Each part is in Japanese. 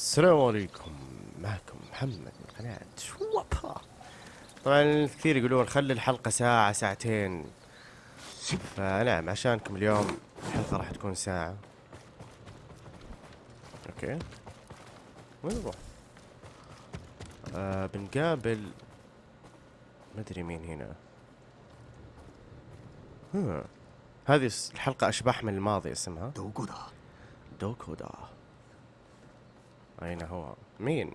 السلام عليكم. معكم محمد من قناة شوبا طبعا كثير يقولون خلي الحلقة ساعة ساعتين. فنعم عشانكم اليوم الحلقة راح تكون ساعة. أوكي. وين نروح؟ آه بنقابل مدري مين هنا. ها. هذه الحلقة أشباح من الماضي اسمها؟ دوكودا. دوكودا. أين هو؟ مين؟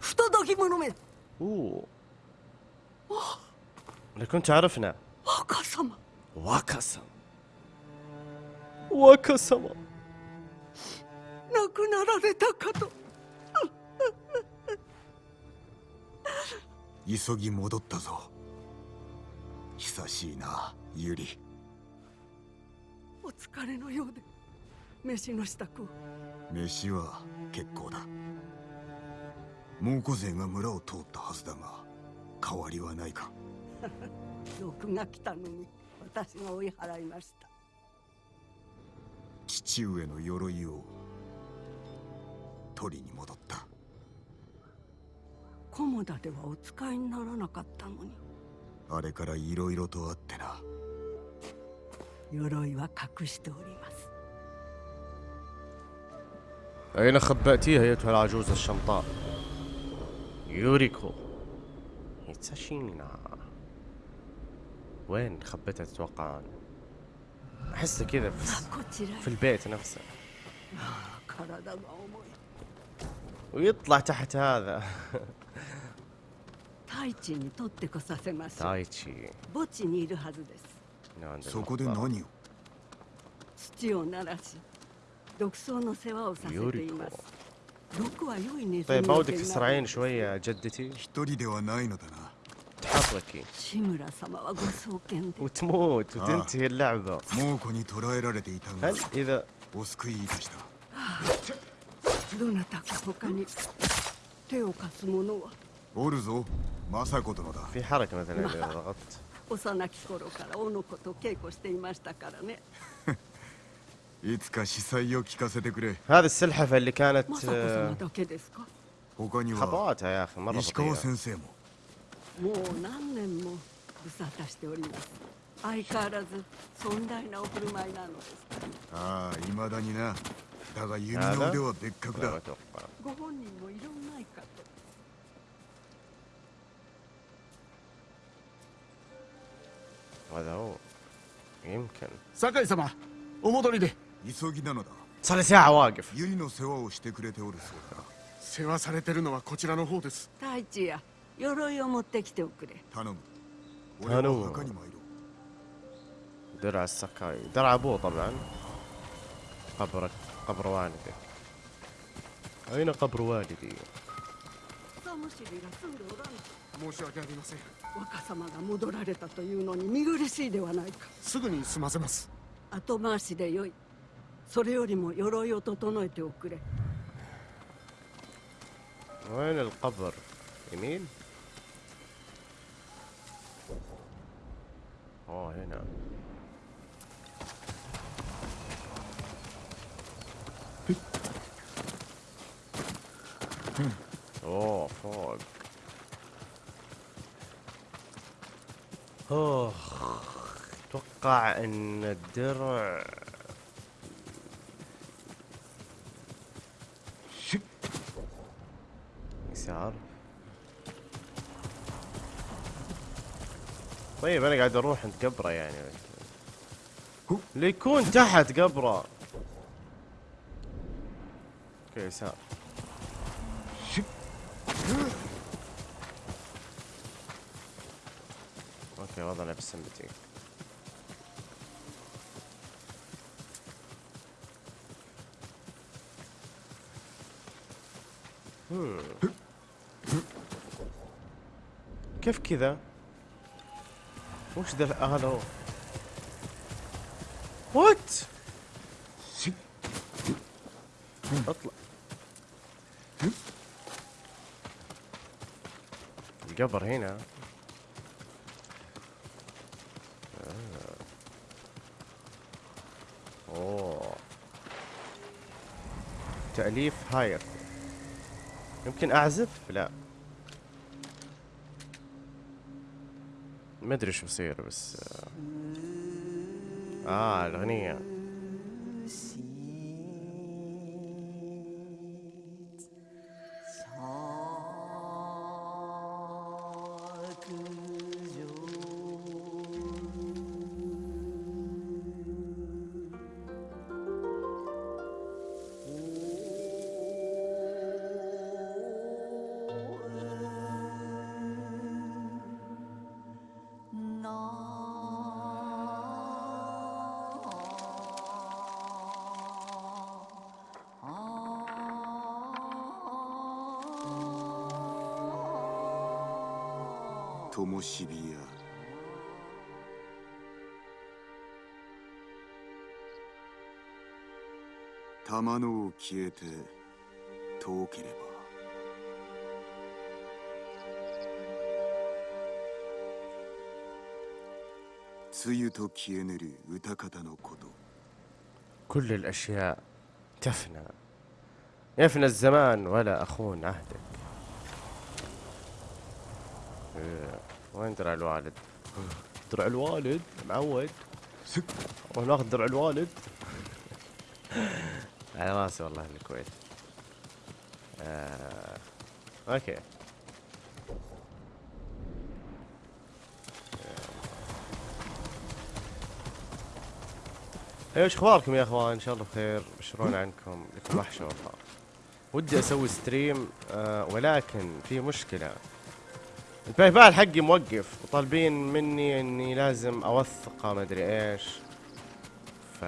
不届き者め اوه لكن تعرفنا 若様 واكاسا واكاسا 亡くなられたかと急ぎ戻ったぞ久しいなユリお疲れのようで 飯の支度を。飯は結構だ。猛虎勢が村を通ったはずだが変わりはないか。毒が来たのに私が追い払いました。父上の鎧を取りに戻った。菰田ではお使いにならなかったのに。あれから色々とあってな。鎧は隠しております أين خبأتيها أيتها العجوز الشمطاء؟ يوريكو هيتاشينا وين خبتها تتوقعون؟ أحسه كذا さ في, あこちらへ في البيت نفسه 体が重い ويطلع تحت هذا 太一に取ってこさせましょう تايتشي 墓地にいるはずです هنا عند そこで المقبرة. 何を土を鳴らし 毒草の世話をさせています毒は良いネズミ طيب の ما 毛 ودك にな تسرعين る شوية جدتي؟ 一人ではないのだな تحركي 志村様はご創建で وتموت آه. وتنتهي اللعبة 猛虎に捕らえられていたが هل إذا お救いいたしたどなたか他に手を貸す者はおるぞ政子殿だ في حركة مثلا إذا ضغطت 幼き頃からおの子と稽古していましたからね هذه السلحفة اللي كانت 政子 آه، 様だけですか 他には خطواتها يا أخي مرة 石川 بطيئة 先生ももう何年も無沙汰しております相変わらず尊大なお振る舞いなのですああ未だになだが弓の腕は別格 لا だ ما أتوقع ご本人もいろんないかと هذا هو يمكن 酒井様お戻りで 急ぎなのだ صار لي ساعة واقف ユリの世話をしてくれておるそうだ世話されてるのはこちらの方です太一や鎧を持ってきておくれ頼む俺頼むは墓に参ろう درع السكاي درع أبوه طبعا قبر قبر والده أين قبر والدي؟ 草むしりが住んでおらんと申し訳ありません若様が戻られたというのに見苦しいではないかすぐに済ませます後回しでよい それよりも鎧を整えておくれ وين القبر؟ يمين؟ أوه هنا أوه فوق أوه أتوقع إن الدرع يسار طيب أنا قاعد أروح عند قبره يعني. اللي يكون تحت قبره. أوكي يسار. أوكي وضعنا بالسمبتي هم. كيف كذا؟ وش ذا هذا هو؟ وات؟ اطلع القبر هنا آه. أوه تأليف هاير يمكن أعزف لا ما أدري شو بصير بس آه, آه الأغنية. 玉のを消えて遠ければ梅雨と消えぬる歌方のこと كل الاشياء تفنى يفنى الزمان ولا اخون عهدك إيه، وين درع الوالد درع الوالد معود وناخذ درع الوالد على راسي والله الكويت. آه. أوكي. إيش إيه، أخباركم يا أخوان؟ إن شاء الله بخير. بشرون عنكم. لكم وحشه والله ودي أسوي ستريم آه ولكن في مشكلة. الباي بال حقي موقف وطالبين مني إني لازم أوثقه ما ادري إيش. ف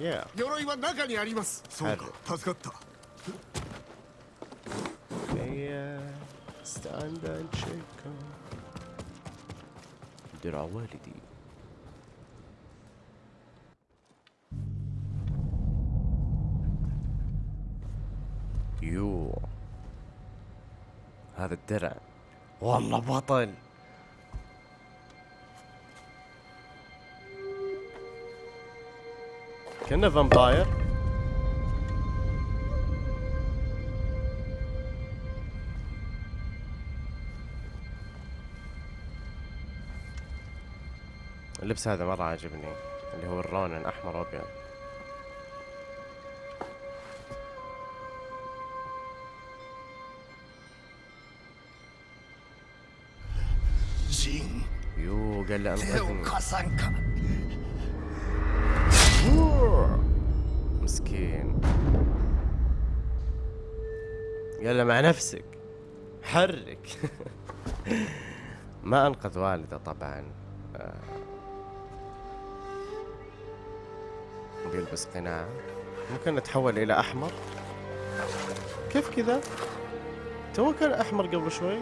يا 鎧は中にありますそうか助かった هي ستاند اند شيك درع والدي يو هذا الدرع والله بطل كأنه فامباير اللبس هذا مرة عاجبني اللي هو الرون الأحمر وأبيض. يو قال له أنقذني. مسكين. يلا مع نفسك. حرك. ما أنقذ والده طبعا. آه. بيلبس قناع. ممكن نتحول إلى أحمر؟ كيف كذا؟ تو كان أحمر قبل شوي.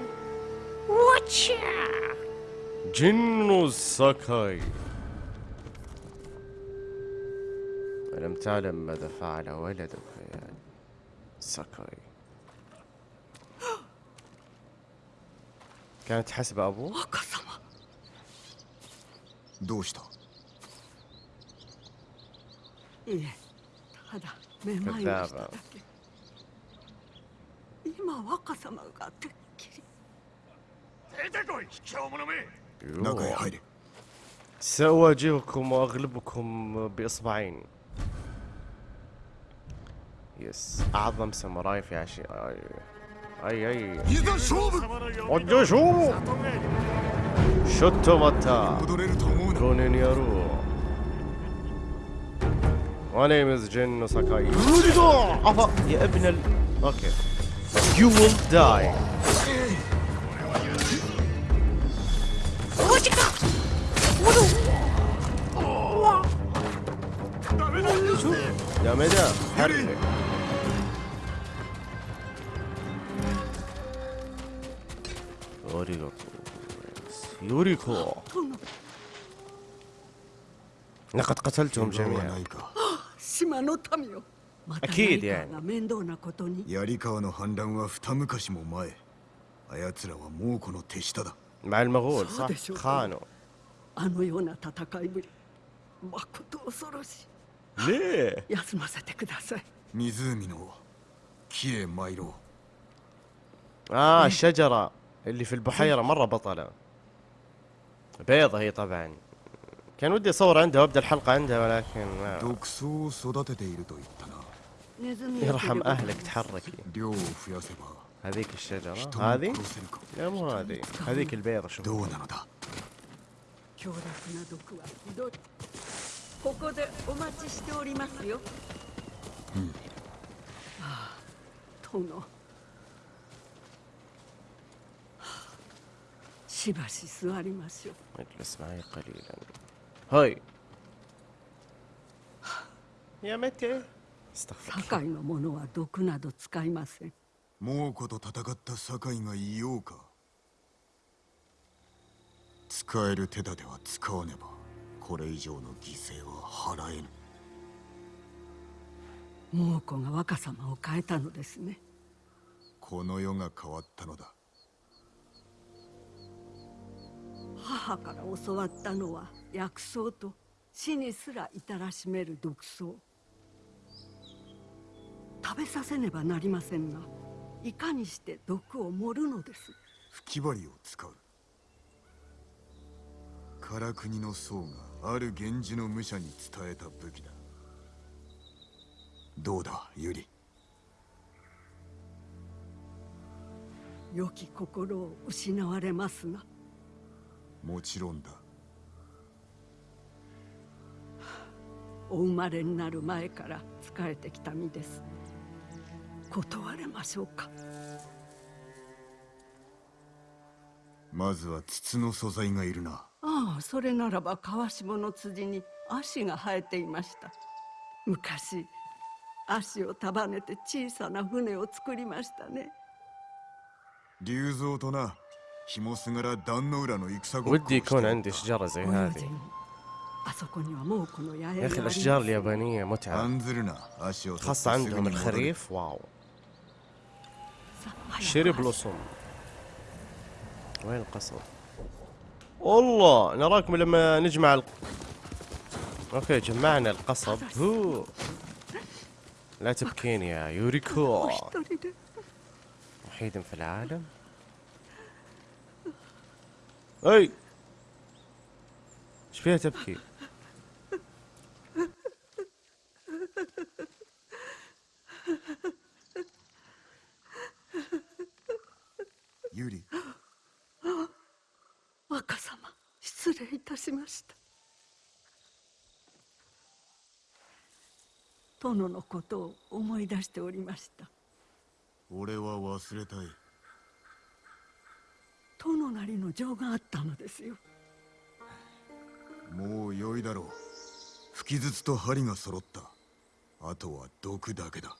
جنو ساكاي لم تعلم ماذا فعل ولدك يا ساكاي كانت حسب أبوه؟ دوشتو. كذابة. سأواجهكم وأغلبكم بإصبعين. يس. أعظم ساموراي في عشي اي اي أي. اي اي اي اي اي اي My name is Jin Sakai. اي اي اي اي اي You will die. دامدا حرك يا مدى حرك يوريكو يوريكو 殿 لقد قتلتهم 怪我は جميعا ないか 島の民よまた أكيد 何 يعني かが面倒なことに 槍川の反乱は二昔も前あやつらは猛虎の手下だ مع المغول صح صادق شو خانوا あのような戦いぶりまこと恐ろし ليه い休ませてください湖の木へ参ろう اه الشجرة اللي في البحيرة مرة بطلة. بيضة هي طبعا. كان ودي أصور عندها وأبدأ الحلقة عندها ولكن ما يرحم أهلك تحركي هذيك الشجرة. هذه؟ لا مو هذه. هذيك البيضة شوف. しばし座りましょう اجلس معي قليلا هاي يا متى استغفر الله. 堺の者は毒など使いません猛虎と戦った堺がいようか使える手立ては使わねばこれ以上の犠牲は払えぬ猛虎が若様を変えたのですねこの世が変わったのだ 母から教わったのは薬草と死にすら至らしめる毒草。食べさせねばなりませんがいかにして毒を盛るのです。吹き針を使う。唐国の僧がある源氏の武者に伝えた武器だ。どうだユリ良き心を失われますなもちろんだ。お生まれになる前から仕えてきた身です。断れましょうか？まずは筒の素材がいるな。ああそれならば川下の辻に足が生えていました。昔足を束ねて小さな船を作りましたね。龍蔵とな ودي يكون عندي شجرة زي هذه. يا أخي الأشجار اليابانية متعة. خاصة عندهم الخريف واو. شيري بلوسوم. وين القصر؟ والله نراكم لما نجمع ال... أوكي جمعنا القصب. هو. لا تبكين يا يوريكو. وحيد في العالم. اي ايش فيها تبكي「ユリ若様失礼いたしました殿のことを思い出しておりました俺は忘れたい 殿なりの情があったのですよもう良いだろう吹き筒と針が揃ったあとは毒だけだ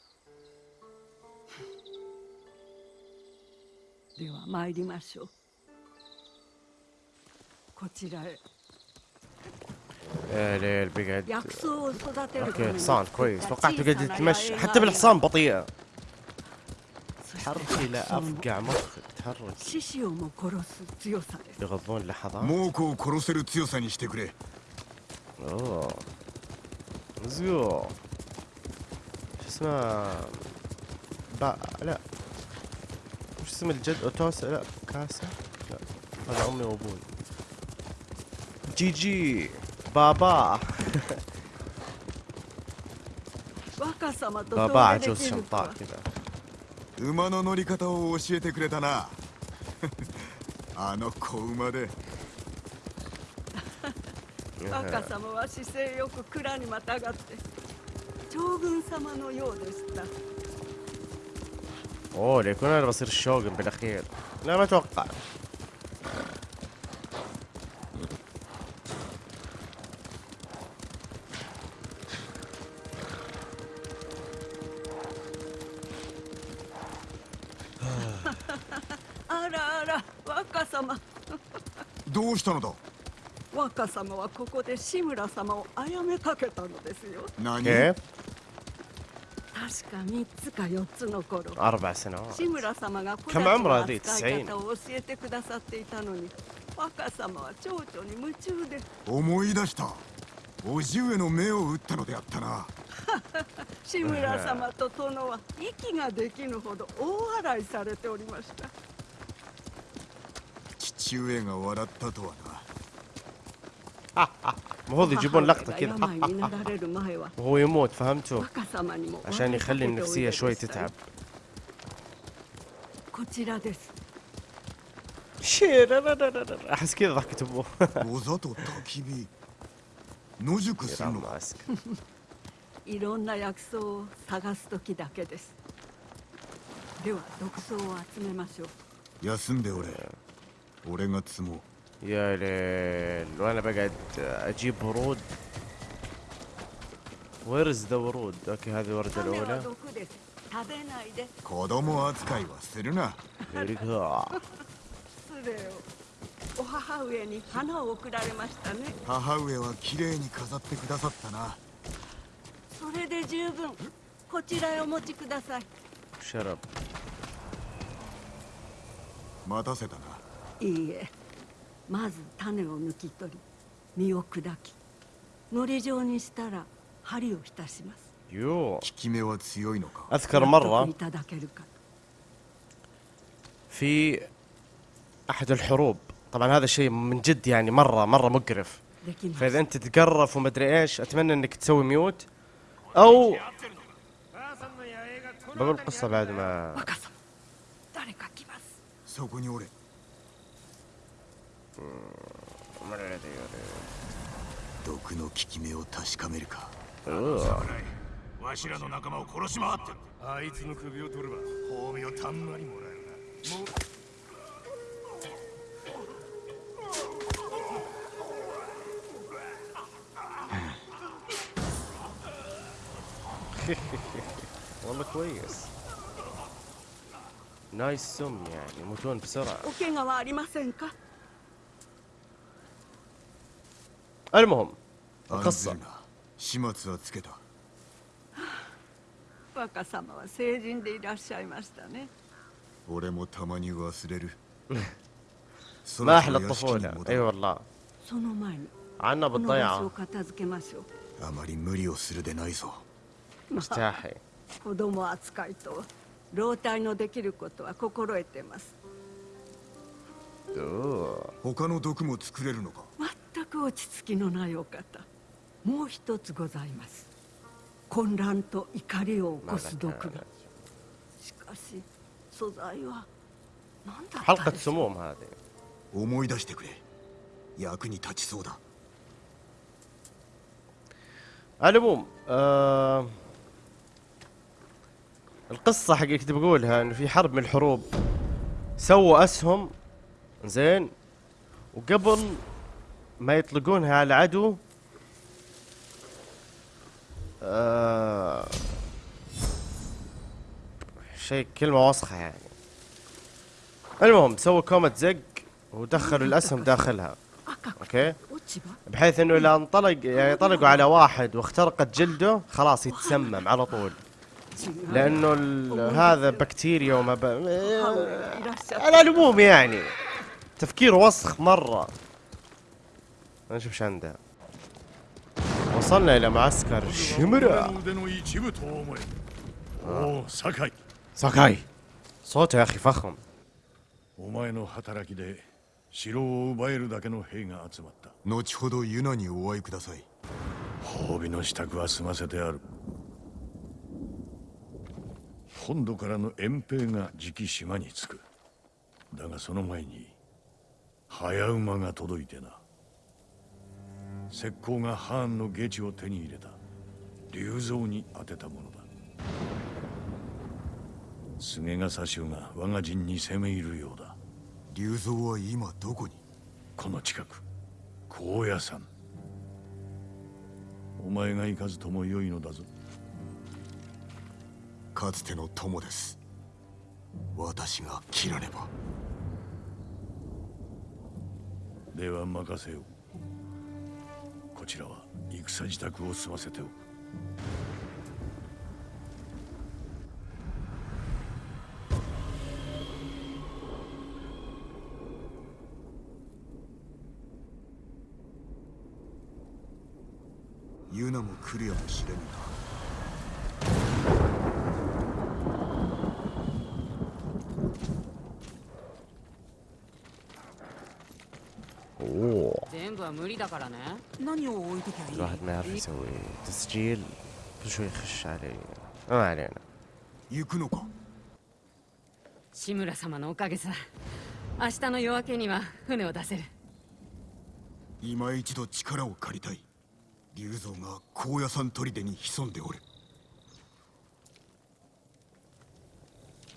では参りましょうこちらへ يا ليل بقعد 薬草を育てるため اوكي に حصان 作っ كويس た توقعت 小 بقعد さな يتمشى 八重 حتى があり بالحصان بطيئة そして تحرك. إلى أفقع مخك تحرك. يغضون لحظات. موكو كروسيرو تسيوسا ني شتي كوري. أوه. زيو. شو اسمه با لا. شو اسم الجد اوتوس لا. كاسا؟ لا. هذا امي وأبوي. جي جي بابا بابا عجوز شمطاء كذا. 馬の乗り方を教えてくれたなあの子馬で若様は姿勢よく蔵にまたがって将軍様のようでした اوه ليكون انا بصير الشوغن بالاخير لا ما اتوقع したのだ若様はここで志村様を殺めかけたのですよ。何？確か三つか四つの頃志村様がこの扱い方を教えてくださっていたのに若様は蝶々に夢中で。思い出した。叔父上の目を打ったのであったな。志村様と殿は息ができぬほど大笑いされておりました。父上が笑ったとはな المفروض يجيبون لقطة 母 كذا 上が病になられる前は وهو يموت فهمتوا 若様にも عشان يخلي النفسية شوي おいででした تتعب こちらです شير لا لا لا لا احس كذا ضحكة ابوه ござと焚き火野宿する يرام のか ماسك いろんな薬草を探す時だけですでは毒草を集めましょう休んでおれ 俺が積もう يا ليل وانا بقعد اجيب ورود ويرز ذا ورود اوكي هذه الوردة 種は الاولى 毒です食べないで子供扱いはするな Very good. 失礼をお母上に花を贈られましたね母上は綺麗に飾ってくださったなそれで十分こちらへお持ちください شرب 待たせたな いいえまず種を抜き取り実を砕き糊状にしたら針を浸します يو 効き目は強いのか اذكر 納得 مرة いただけるか في احد الحروب طبعا هذا الشيء من جد يعني مرة مرة مقرف できます فاذا انت تقرف ومدري ايش اتمنى انك تسوي ميوت او بقول قصة بعد ما 毒の効き目を確かめるか أوه. わしらの仲間を殺し回ってるあいつの首を取れば褒美をたんまりもらえるなもう والله كويس نايس سم يعني يموتون بسرعة お المهم 案 القصة ずるな始末はつけた若様は成人でいらっしゃいましたね俺もたまに忘れる ما احلى そろそろ屋敷に الطفولة 戻 اي る والله その前に عنا この場所を بالضيعة 片付けましょうあまり無理をするでないぞ استاحي 子供扱いと老体のできることは心得てます أوه. 他の毒も作れるのか全 く落ち着きのないお方もう一つございます混乱と怒りを起こす毒がしかし素材は何だった حلقة でしょう سموم هذه 思い出してくれ役に立ちそうだ على العموم آه القصة حقي كنت بقولها انه في حرب من الحروب سووا اسهم زين وقبل ما يطلقونها على العدو آه شيء كلمة وسخة يعني. المهم سووا كومة زق ودخلوا الأسهم داخلها. أوكي؟ بحيث إنه إذا انطلق يعني طلقوا على واحد واخترقت جلده خلاص يتسمم على طول. لأنه هذا بكتيريا وما ب... آه، على العموم يعني. تفكير وسخ مرة. نشوف ايش عنده وصلنا الى معسكر 俺 شمرا の腕の一部と思えおお酒井 ساكاي صوته يا اخي فخم お前の働きで城を奪えるだけの兵が集まった後ほどユナにお会いください褒美の支度は済ませてある本土からの遠兵が次期島に着くだがその前に早馬が届いてな 石膏がハーンの下地を手に入れた。竜蔵に当てたものだ。菅ヶ左州が我が陣に攻め入るようだ。竜蔵は今どこに？この近く。高野山。お前が行かずともよいのだぞ。かつての友です。私が切らねば。では任せよ。うこちらは戦自宅を済ませておく。ユナも来るやもしれぬなは無理だからね何を置いときゃいい الواحد ما يعرف يسوي تسجيل كل شوي يخش علي ما علينا 行くのか志村様のおかげさ明日の夜明けには船を出せる今一度力を借りたい龍蔵が高野山砦に潜んでおる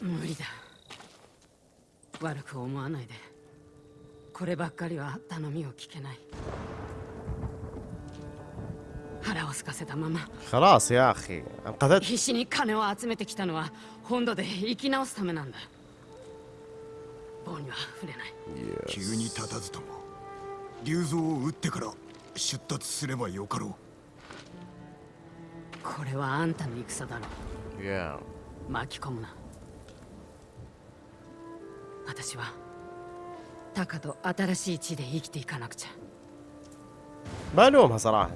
無理だ悪く思わないで こればっかりは頼みを聞けない腹を空かせたまま خلاص يا اخي انقذت 必死に金を集めてきたのは本土で生き直すためなんだ棒には触れない急に立たずとも龍蔵を撃ってから出立すればよかろこれはあんたの戦だろ يا 巻き込むな私は タカと新しい地で生きていかなくちゃ بلومها صراحة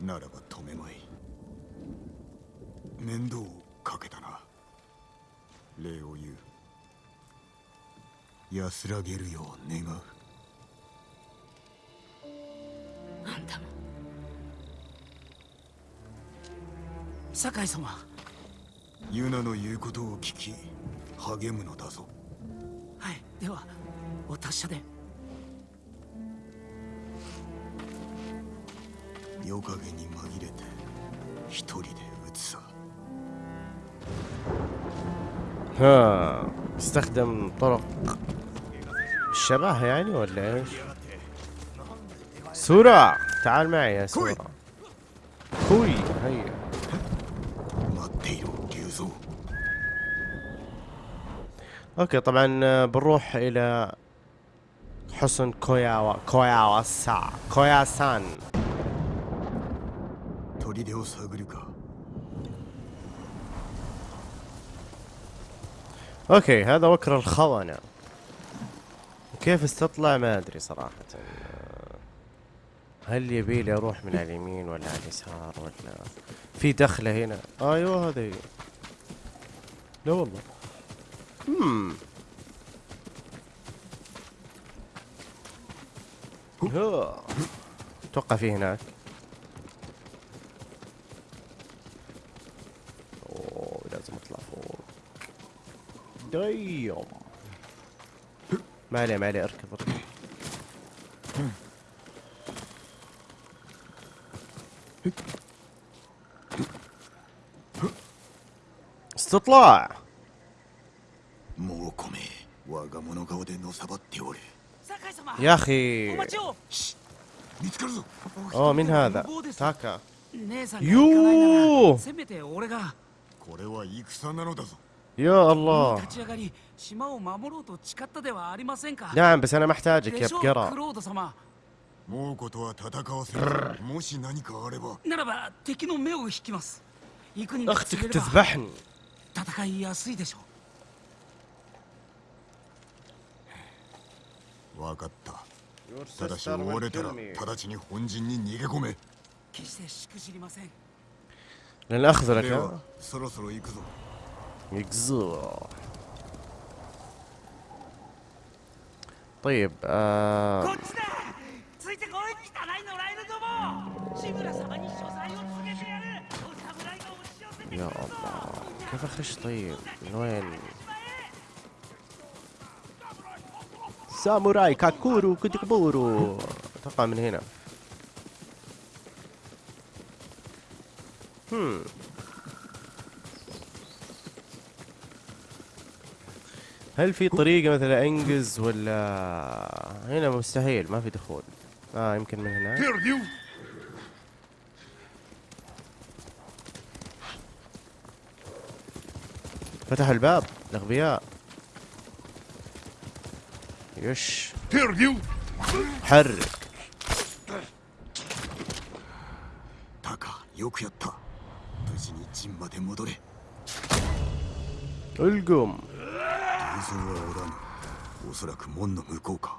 うならば止めまい面倒をかけたな礼を言う安らげるよう願うあんたも酒井様ユナの言うことを聞き励むのだぞはいではお 達者で夜影に紛れて一人で撃つさ ها استخدم طرق الشبه يعني ولا ايش؟ سورة تعال معي يا سورة كوي هيا 待っていろ龍蔵 اوكي طبعا آه، بنروح الى حسن كوياوا كويا وسا. كويا سان. أوكي هذا وكر الخونة كيف استطلع؟ ما أدري صراحة. هل يبي لي أروح من على اليمين ولا على اليسار ولا في دخلة هنا؟ أيوه هذه. لا والله. امم اتوقع في هناك اوه لازم اطلع فوق دايم ما عليه ما عليه اركض اركض استطلاع もうこめ我が物顔でのさばっておる酒井様 يا أخي. أوه مين هذا؟ تاكا. يو. يا الله. نعم بس أنا محتاجك يا بقرة. أختك تذبحني. 分かったただし追われたら直ちに本陣に逃げ込め決してしくじりません لن اخذ では لك そろそろ行くぞ يقزو طيب آه こっちだついてこい汚い野良犬ども志村様に所在を告げてやるお侍が押し寄せてくる يا ぞ الله كيف اخش طيب من وين ساموراي كاكورو كوتيكبورو أتوقع من هنا. هم. هل في طريقة مثلا انقز ولا؟ هنا مستحيل ما في دخول. آه يمكن من هنا. فتحوا الباب الأغبياء. よしったおそらく門の向こうか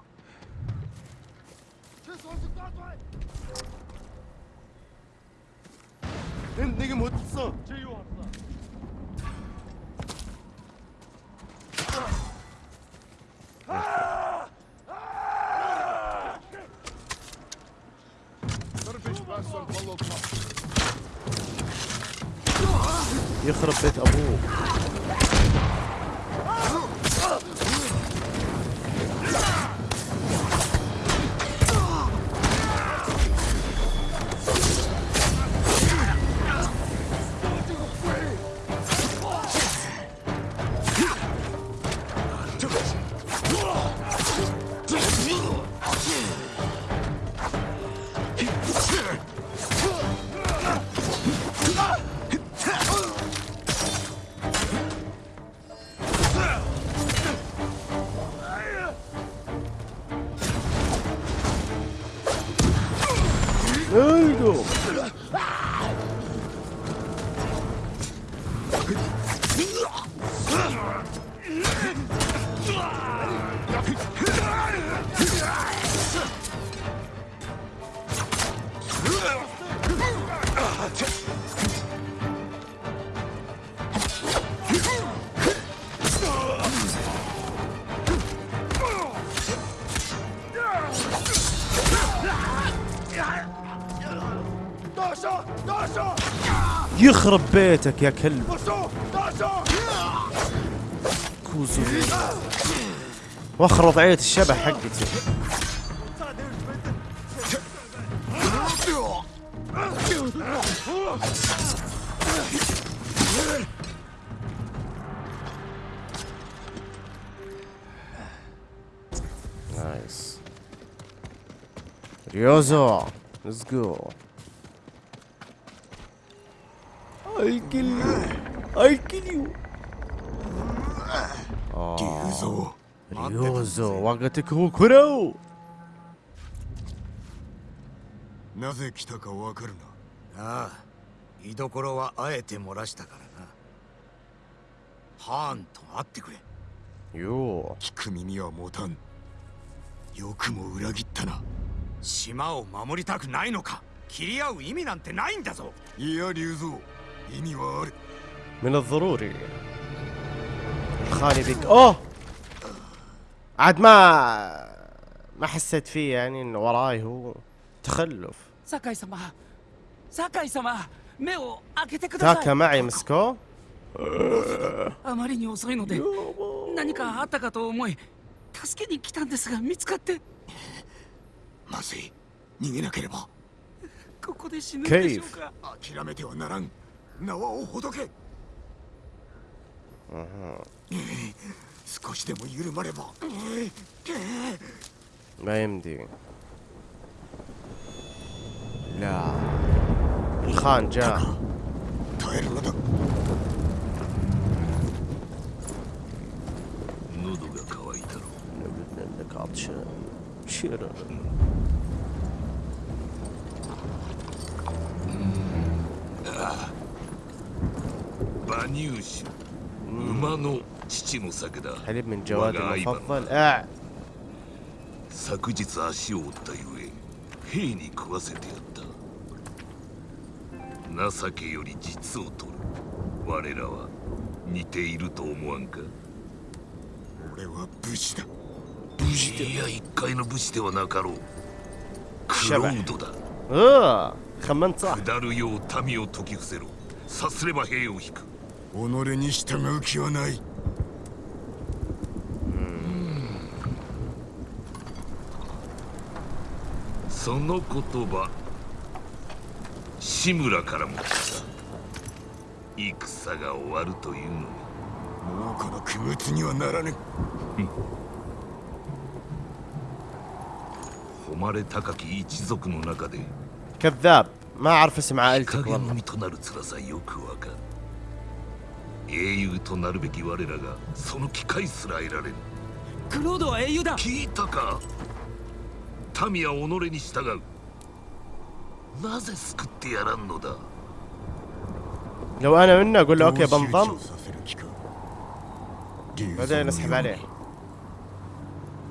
يخرب بيت أبوه. يخرب بيتك يا كلب. كوزو. واخر وضعية الشبح حقتي. نايس ريوزو ليتس جو ريوزو وقتك هو كرو なぜ来たかわかるなああ居所はあえて漏らしたからなハーンと会ってくれ يو 聞く耳は持たんよくも裏切ったな島を守りたくないのか切り合う意味なんてないんだぞいや竜蔵意味はある من الضروري خالي بك اوه عاد ما ما حسيت فيه يعني انه وراي هو تخلف 酒井様酒井様目を開けてくださ تاكا い معي مسكو あまりに遅いので何かあったかと思い助けに来たんですが見つかってまずい逃げなければここで死ぬんでしょうか諦めてはならん縄をほどけ 少しでも緩まれば。ラエムディラハンジャー耐えるのだ喉がん馬ののだ喉が渇いたろ نبدأ لك عطشان شيرا 馬乳酒馬の父の酒だ حليب من جوادي وقع أيضاً. المفضل اه 昨日足を折ったゆえ兵に食わせてやった情けより実を取る我らは似ていると思わんか俺は武士だ武士いや一介の武士ではなかろうクロードだ اه خمنت صح 下るよう民を解き伏せろさすれば兵を引く己に従う気はない その言葉志村からも来た戦が終わるというのにもうこの区物にはならぬ誉れ高き一族の中で كذاب ما اعرف اسم 日 عائلتك 陰の والله 身となる辛さよくわかる英雄となるべき我らがその機会すら得られぬクロードは英雄だ聞いたか 民は己に従うなぜ救ってやらんのだ لو انا منه اقول له اوكي どう集中 بنضم させる気か竜蔵 بعدين の اسحب よう عليه に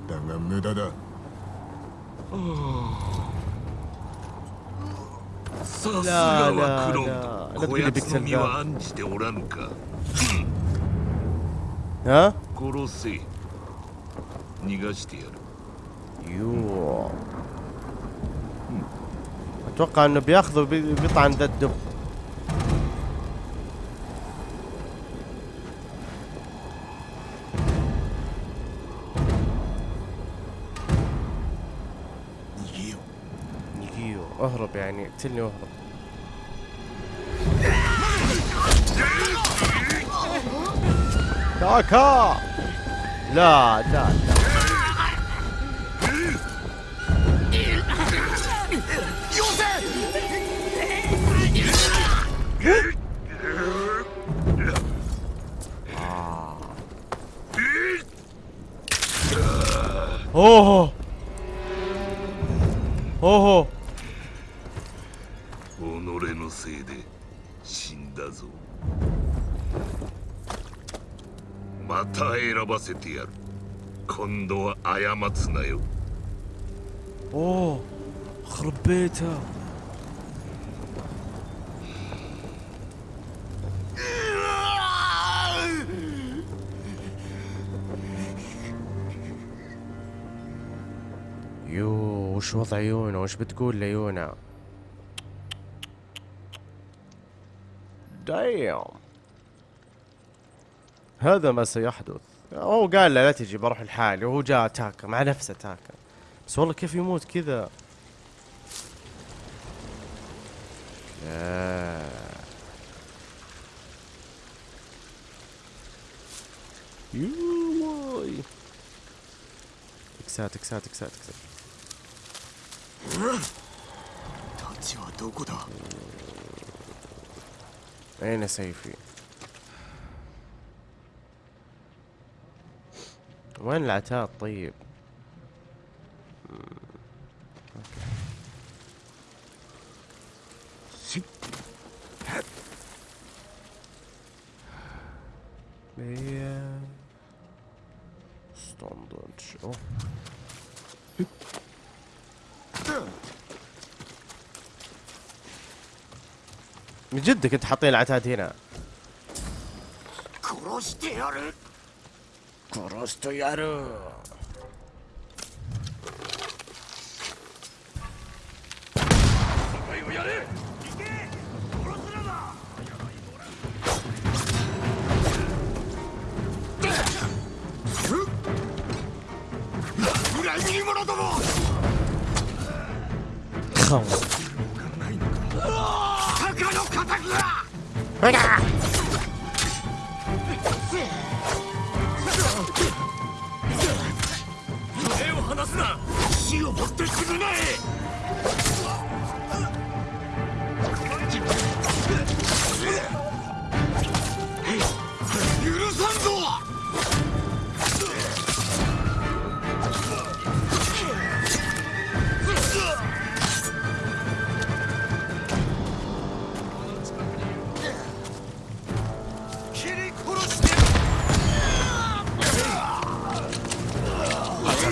だが無駄ださすがらはクロららードこやつの身は案じておらぬか ها 殺せ逃がしてやる يوه. أتوقع إنه بياخذ بيطعن ذا الدب. نيجيو نيجيو اهرب يعني اقتلني واهرب. كاكا لا لا لا. اوه اوه 己のせいで死んだぞまた選ばせてやる今度は過つなよ اوه خرب بيته وضع يونا وش بتقول ليونا دايم هذا ما سيحدث. هو قال له لا تجي بروح لحالي. وهو جاء تاكا مع نفسه تاكا بس والله كيف يموت كذا؟ يووي اكسات اكسات اكسات اكسات أين سيفي؟ وين العتاد طيب؟ جدك انت حاطين العتاد هنا.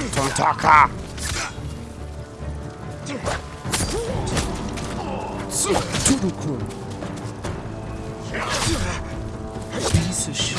Então toca! Turuku! Jesus!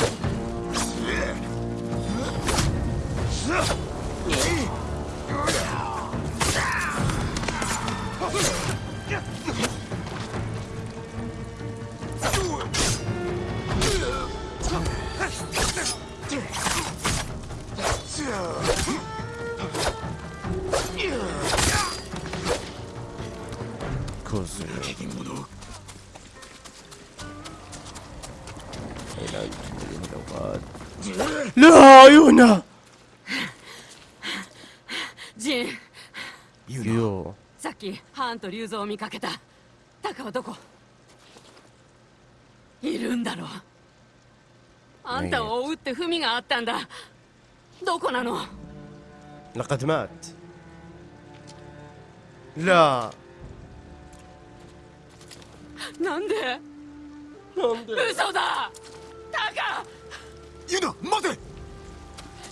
ンと龍蔵を見かけたタカはどこいるんだろうあんたを追うって文があったんだどこなの لقد مات لا なんでなんで嘘だタカユナ待て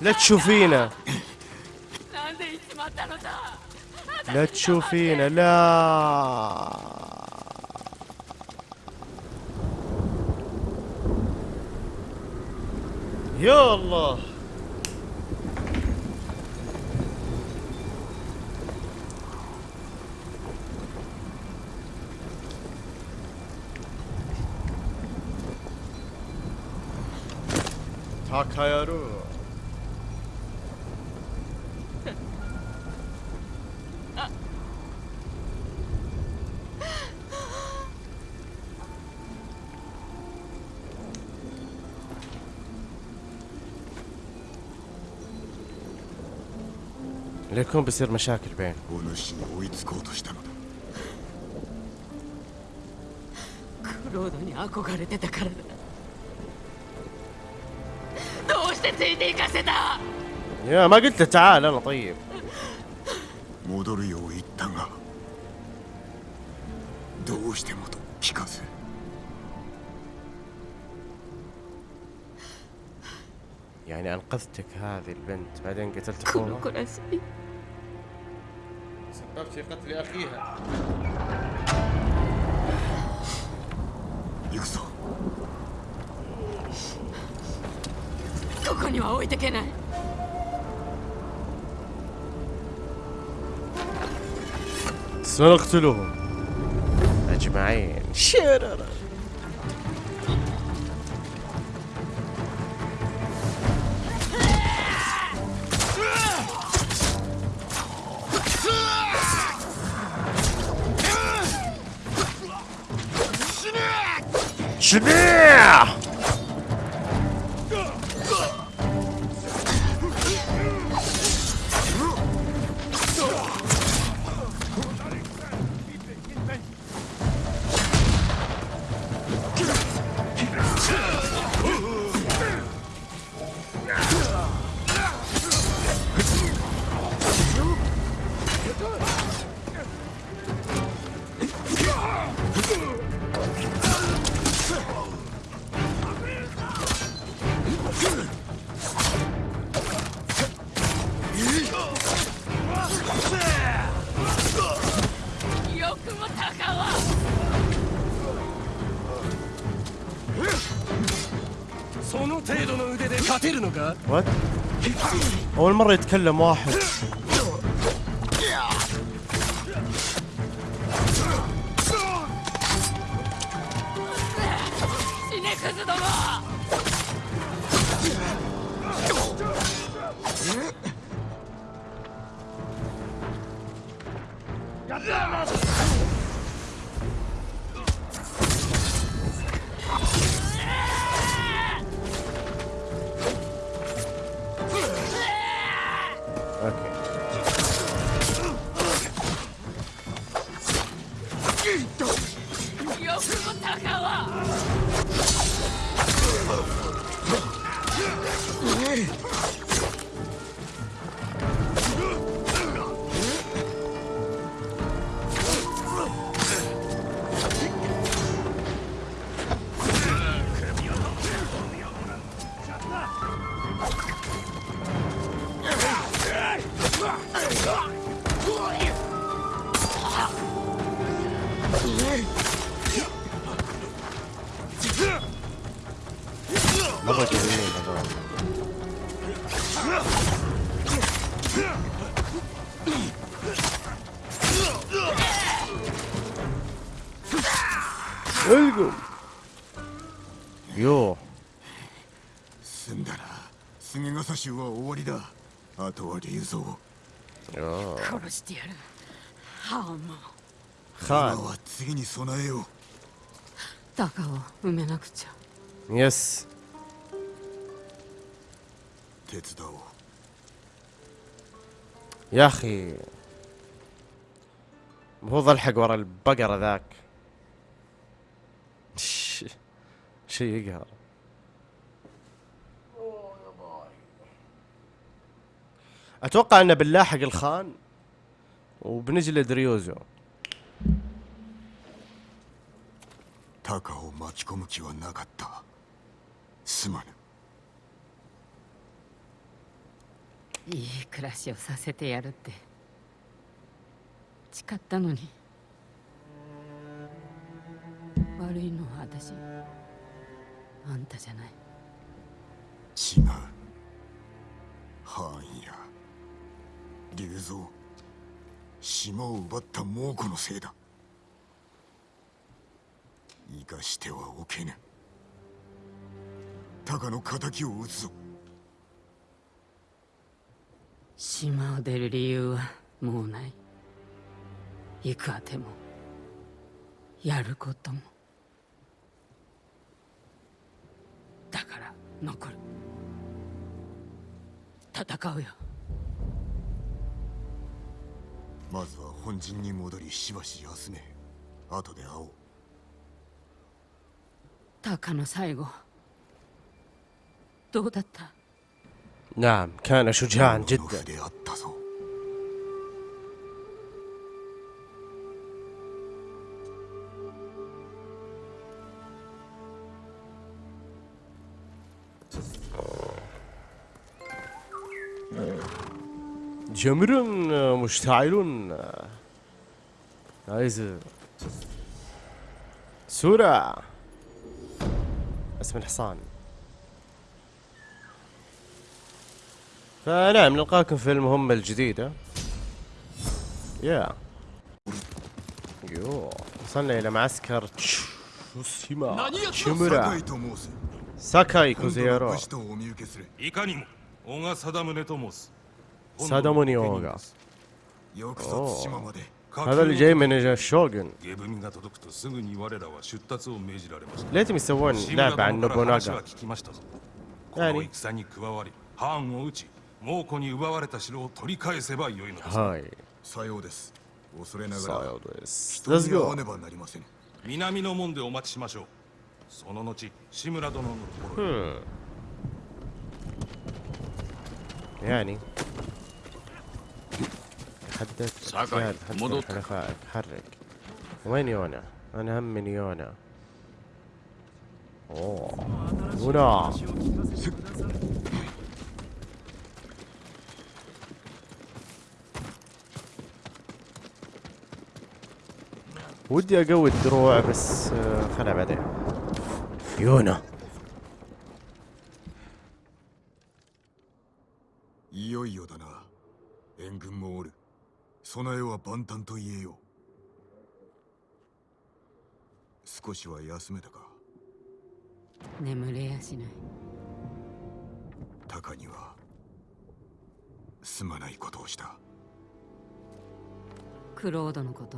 لا تشوفينا なんで行っちまったのさ لا تشوفينا لا. يا الله. ليكون يكون بيصير مشاكل بين يا ما قلت له تعال أنا طيب. يعني أنقذتك هذه البنت بعدين قتلت أخوها؟ السبب في قتل أخيها. سنقتلهم. أجمعين. شرر إيه. أول مرة يتكلم واحد. りだあとは竜蔵 يو 殺してやるハーモン今 خان は次に備えよう高を埋めなくちゃ يس 手伝おう يا اخي المفروض الحق ورا البقرة ذاك ش- شيء يقهر اتوقع انه بنلاحق الخان وبنجلد ريوزو タカを巻き込む気はなかったすまぬいい暮らしをさせてやるって誓ったのに悪いのは私あんたじゃない違うハーンや 竜蔵島を奪った猛虎のせいだ。生かしてはおけぬ。タカの敵を討つぞ。島を出る理由はもうない。行くあてもやることも。だから残る。戦うよ。まずは本陣に戻りしばし休め後で会おうタカの最後どうだった نعم كان شجاعا の جدا 筆あったぞ「 جمر آه، مشتعل عايز سورة. اسم الحصان. فنعم نلقاكم في المهمة الجديدة. يا يو. وصلنا إلى معسكر تشوسيما. شمرا ساكاي كوزيرو 武士とお見受けするいかにも小賀貞宗と申すサダムニオーガよくそ対馬まで هذا اللي جاي من الشوغن 下文が届くとすぐに我らは出立を命じられました ليتهم يسوون 志村 لعبة عن 殿から話 نوبوناغا は聞きましたぞこ 何の戦に加わり藩を討ち猛虎に奪われた城を取り返せばよいのです هاي さようです恐れながら صايد ويس 人 ليتس に会わ جو ねばなりません南の門でお待ちしましょうその後志村殿のところへ يعني حدث ساكاي، زياد مضوط. الحلفاء تحرك وين يونا؟ أنا هم من يونا. أوه. يونا ودي أقوي الدروع بس آه، خلها بعدين. يونا. 備えは万端と言えよう。少しは休めたか。眠れやしない。タカにはすまないことをした。クロードのこと。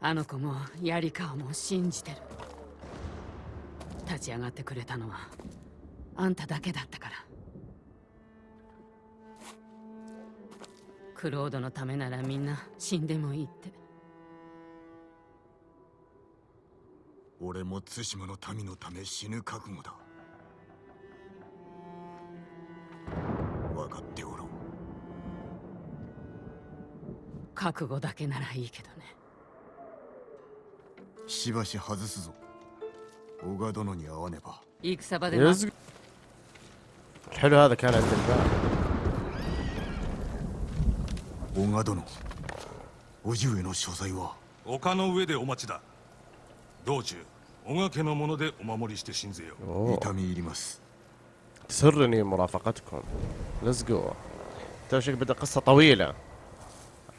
あの子もヤリカワも信じてる。立ち上がってくれたのはあんただけだったからクロードのためならみんな死んでもいいって。俺も対馬の民のため死ぬ覚悟だ。分かっておろう。覚悟だけならいいけどね。しばし外すぞ。小賀殿に会わねば。戦場でな Heard how the kind of thing 小川殿叔父上の所在は丘の上でお待ちだ道中小賀家のものでお守りして信ぜよ أوه. 痛み入ります تسرني مرافقتكم ليتس جو ترى شكل بدأ قصة طويلة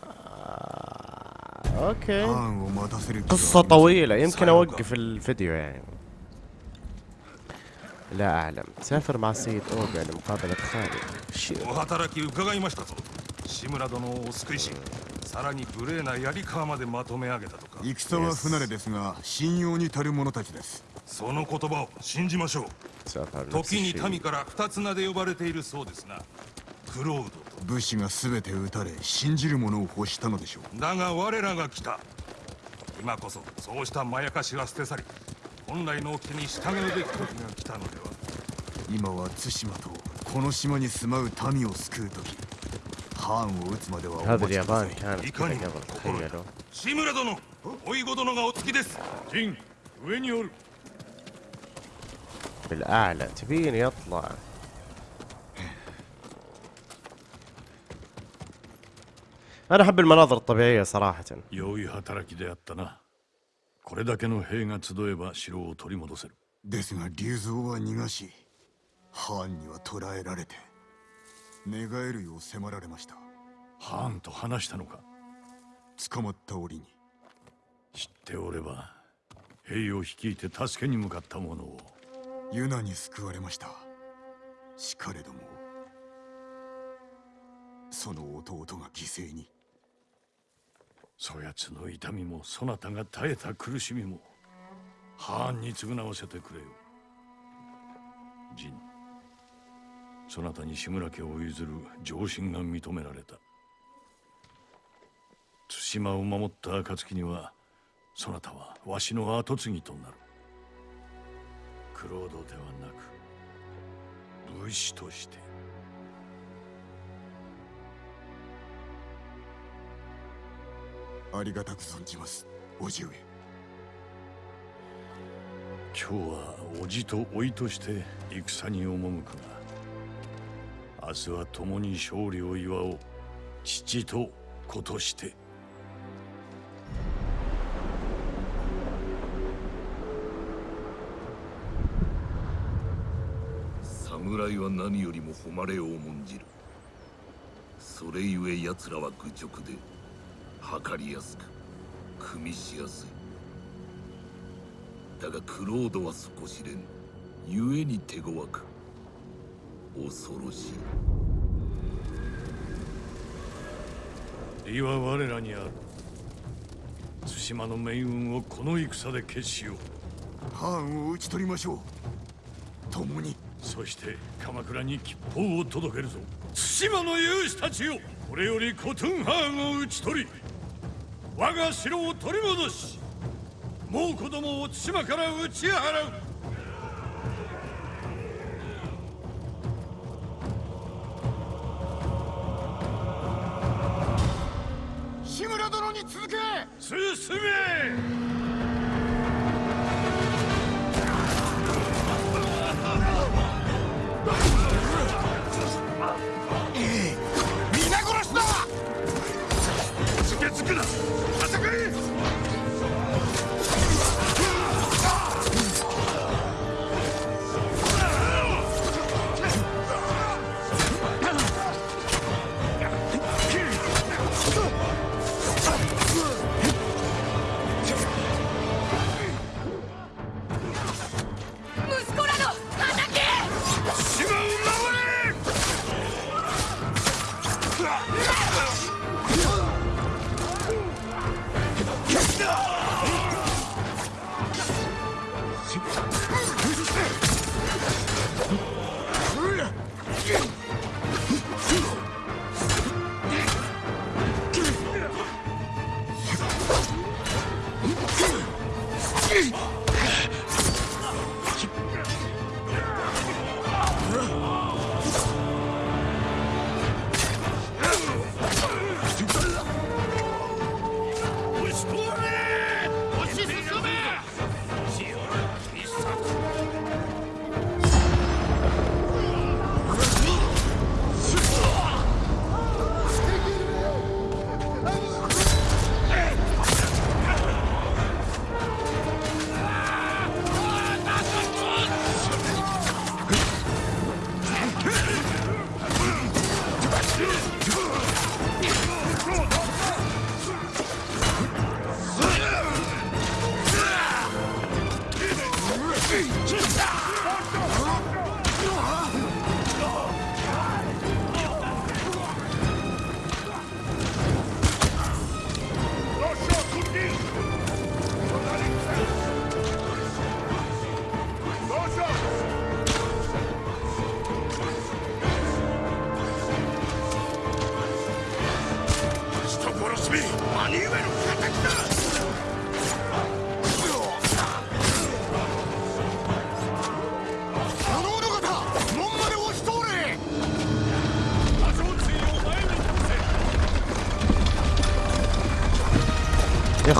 آه، اوكي 藩を待たせる気は قصة ありません طويلة يمكن اوقف الفيديو يعني لا اعلم تسافر مع السيد اوغا لمقابلة خالد 志村殿をお救いしさらに無礼な槍川までまとめ上げたとか。戦は不慣れですが信用に足る者たちです。その言葉を信じましょう。時に民から二つ名で呼ばれているそうですなクロードと。武士が全て討たれ信じる者を欲したのでしょう。だが我らが来た。今こそそうしたまやかしは捨て去り本来の掟に従うべき時が来たのでは。今は対馬とこの島に住まう民を救う時。藩を撃つまではお هذا 待ちくださ اليابان い كانت いか كذا にも قبل 心得た تخيلوا 志村殿おいご殿がお付きですジン上におる بالاعلى تبيني اطلع انا احب المناظر الطبيعية صراحة 良い働きであったなこれだけの兵が集えば城を取り戻せるですが龍蔵は逃がし藩には捕らえられて 寝返るよう迫られました。ハーンと話したのか？捕まった折に。知っておれば兵を率いて助けに向かった者を。ユナに救われました。しかれどもその弟が犠牲に。そやつの痛みもそなたが耐えた苦しみもハーンに償わせてくれよ。ジンそなたに志村家を譲る上申が認められた。対馬を守った暁にはそなたはわしの跡継ぎとなる。クロードではなく武士として。ありがたく存じます叔父上。今日は叔父と甥いとして戦に赴くが明日は共に勝利を祝おう。父と子として。侍は何よりも誉れを重んじる。それゆえ奴らは愚直で測りやすく組みしやすい。だがクロードは底知れぬ。故に手強く。恐ろしい。利は我らにある対馬の命運をこの戦で決しようハーンを討ち取りましょう。共に。そして鎌倉に吉報を届けるぞ。対馬の勇士たちよ。これよりコトゥンハーンを討ち取り我が城を取り戻し猛子どもを対馬から打ち払う。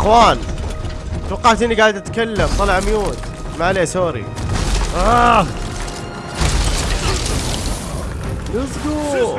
اخوان توقعت اني قاعد اتكلم طلع ميوت. ما عليه سوري. آه. ليتس جو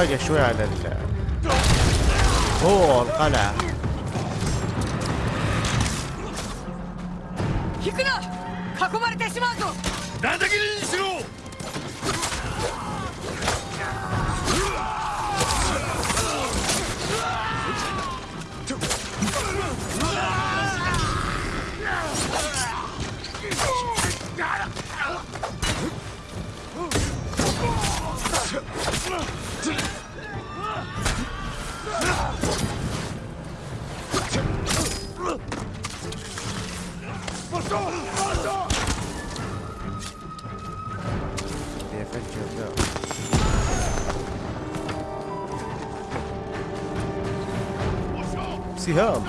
باقي شوي على ال اوه القلعة 引くな囲まれてしまうぞ叩きにし سهام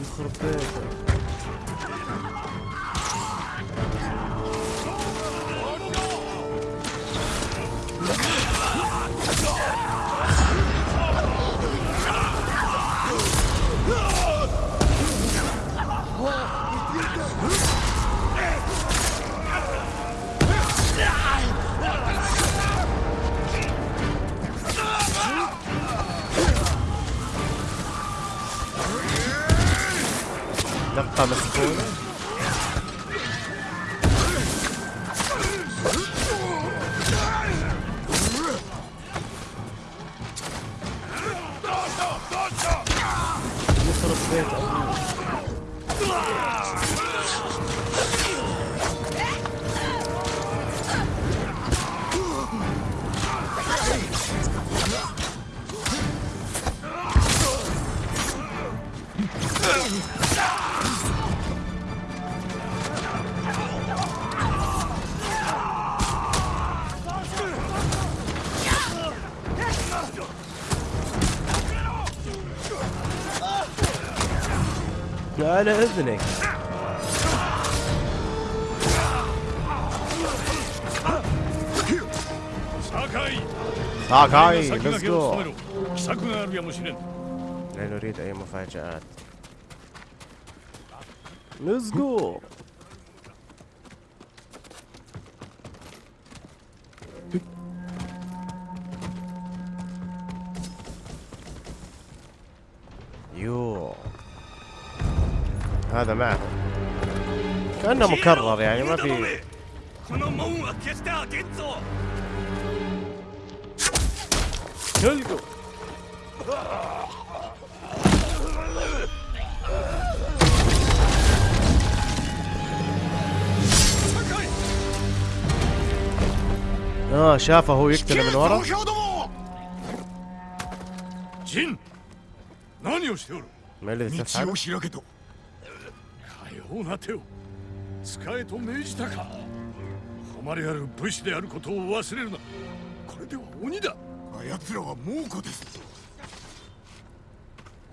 يخرب بيته على إذنك. ساكاي. ساكاي لا نريد أي مفاجآت. نزقو هذا معه. كأنه مكرر يعني ما في تلقوا. آه شافه هو يقتل من ورا. ما الذي تفعل؟ うな手を使えと命じたか誉れある武士であることを忘れるなこれでは鬼だあやつらは猛虎です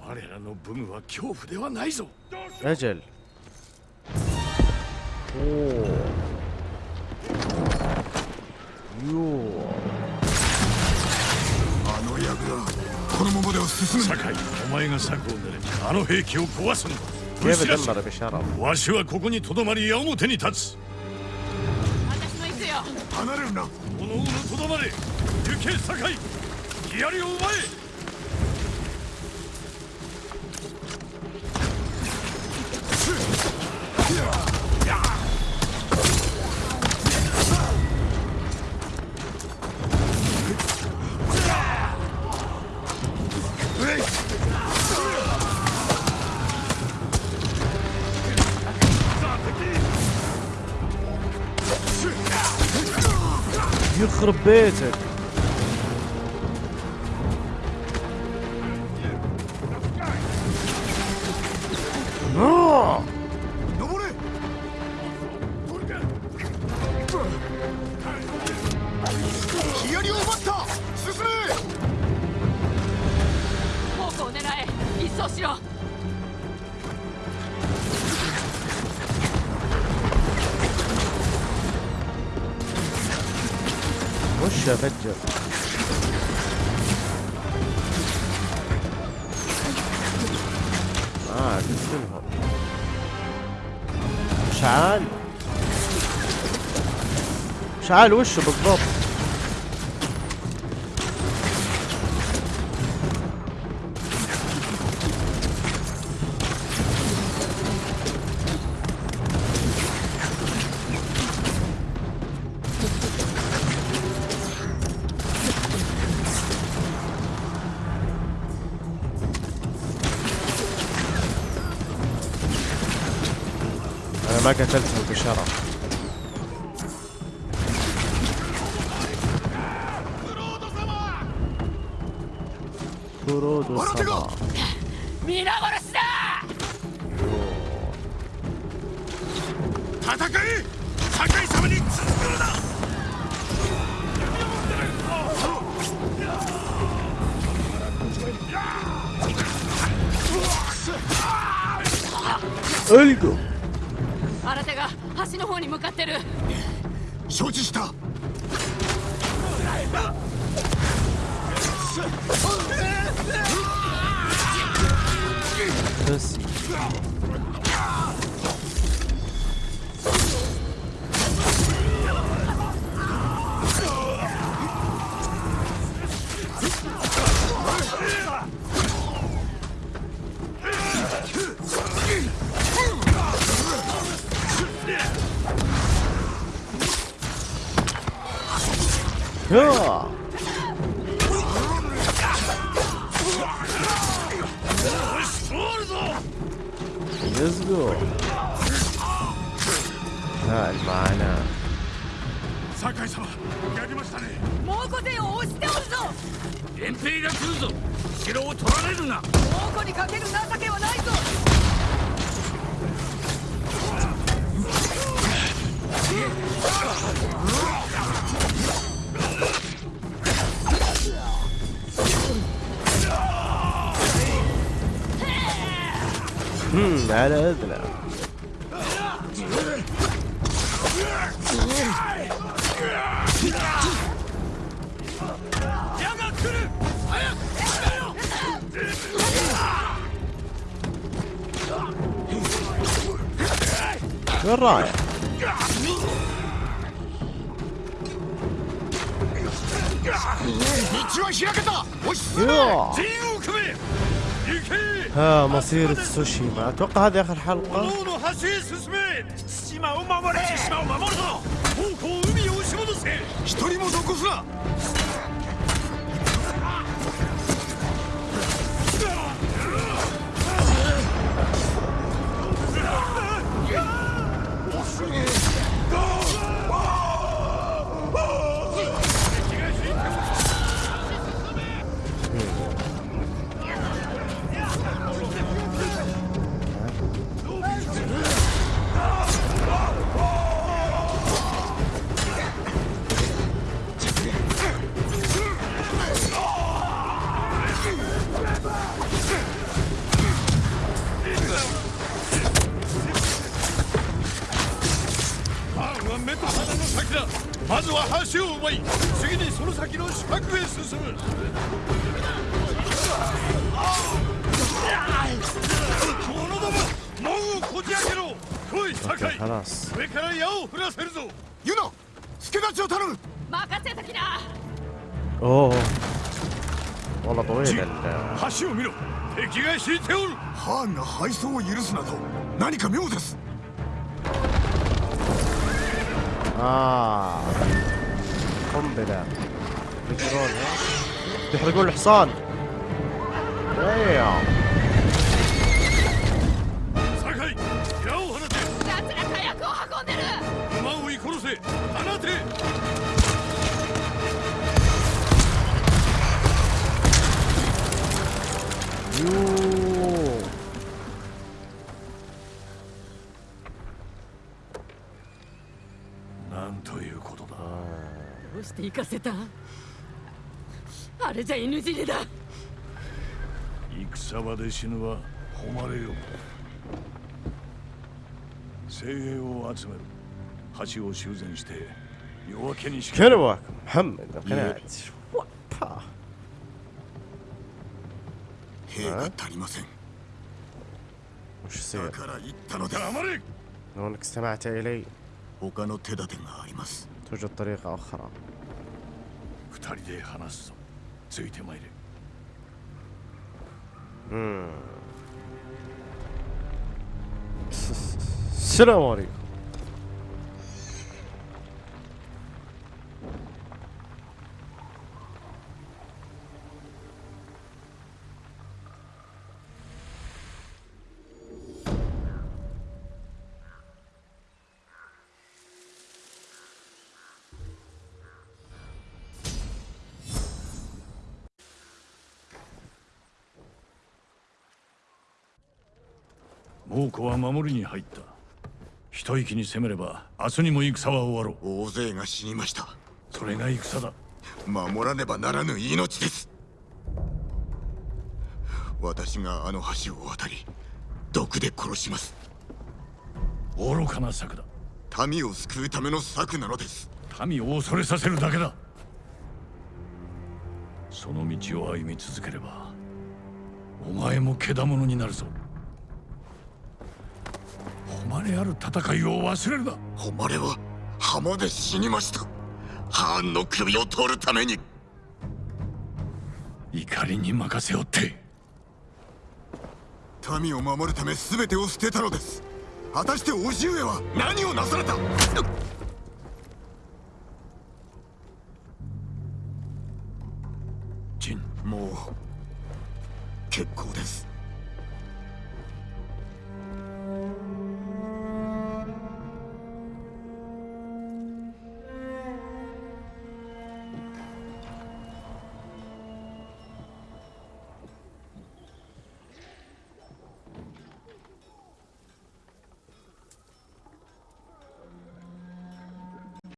我らの武具は恐怖ではないぞ اجل اوه يو あの矢がこのままでは進む酒井お前が策を練れあの兵器を壊すんだ Give them but shut up. わしはここにとどまり矢面に立つ。私も行くよ。離れるな。おのおのとどまれ。行け、境。槍を奪え。je gebeurt? مش عال وشه بالضبط. pussy வராது سوشيما أتوقع هذه آخر حلقة. ハンが配送を許すなど何か妙です。ああ。あれじゃ犬尻だ。戦場で死ぬは誉れよ。精鋭を集める橋を修繕して夜明けにしか كلوك محمد قناعت 兵が足りません。だから言ったのだ。黙れ لو انك سمعت الي 他の手立てがあります。توجد طريقة أخرى 二人で話すぞ。ついてまいれうん Selam aleyküm. 猛虎は守りに入った。一息に攻めれば明日にも戦は終わろう。大勢が死にました。それが戦だ。守らねばならぬ命です。私があの橋を渡り毒で殺します。愚かな策だ。民を救うための策なのです。民を恐れさせるだけだ。その道を歩み続ければお前も獣になるぞ誉れある戦いを忘れるな。誉れは浜で死にました。ハーンの首を取るために。怒りに任せよって。民を守るため全てを捨てたのです。果たして叔父上は何をなされた？